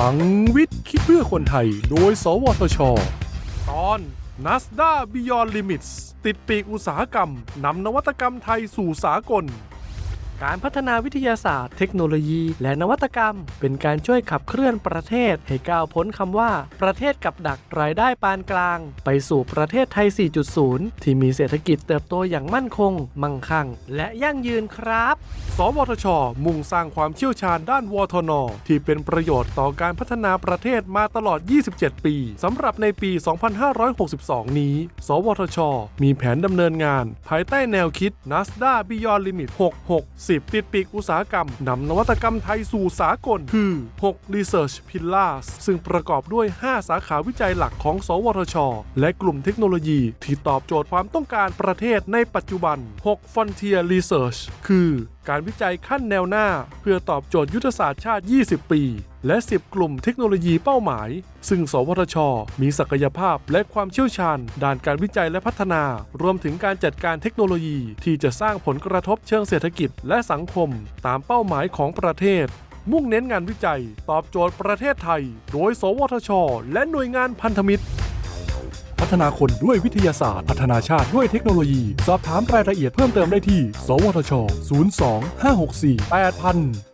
ลังวิทย์ คิดเพื่อคนไทย โดย สวทช ตอน NASDA Beyond Limits ติดปีกอุตสาหกรรม นำนวัตกรรมไทยสู่สากล การพัฒนาวิทยาศาสตร์เทคโนโลยี และนวัตกรรม เป็นการช่วยขับเคลื่อนประเทศ ให้ก้าวพ้นคำว่า ประเทศกับดักรายได้ปานกลาง ไปสู่ประเทศไทย 4.0 ที่มีเศรษฐกิจเติบโตอย่างมั่นคง มั่งคั่ง และยั่งยืนครับ สวทช มุ่งสร้างความเชี่ยวชาญด้านวทน ที่เป็นประโยชน์ต่อการพัฒนาประเทศมาตลอด 27 ปีสำหรับในปี 2562 นี้ สวทช มีแผนดำเนินงาน ภายใต้แนวคิด NASDA Beyond Limit 66 10 ติดปีกอุตสาหกรรมนำนวัตกรรมไทยสู่สากล คือ 6 Research Pillars ซึ่งประกอบด้วย 5 สาขาวิจัยหลักของ สวทช และกลุ่มเทคโนโลยีที่ตอบโจทย์ความต้องการประเทศในปัจจุบัน 6 Frontier Research คือการวิจัยขั้นแนวหน้า เพื่อตอบโจทย์ยุทธศาสตร์ชาติ 20 ปี และ 10 กลุ่มเทคโนโลยีเป้าหมาย ซึ่ง สวทช มีศักยภาพและความเชี่ยวชาญ ด้านการวิจัยและพัฒนา รวมถึงการจัดการเทคโนโลยีที่จะสร้างผลกระทบเชิงเศรษฐกิจและสังคม ตามเป้าหมายของประเทศ มุ่งเน้นงานวิจัย ตอบโจทย์ประเทศไทย โดย สวทช และหน่วยงานพันธมิตร พัฒนาคนด้วยวิทยาศาสตร์ พัฒนาชาติด้วยเทคโนโลยี สอบถามรายละเอียดเพิ่มเติมได้ที่ สวทช 02 564 8000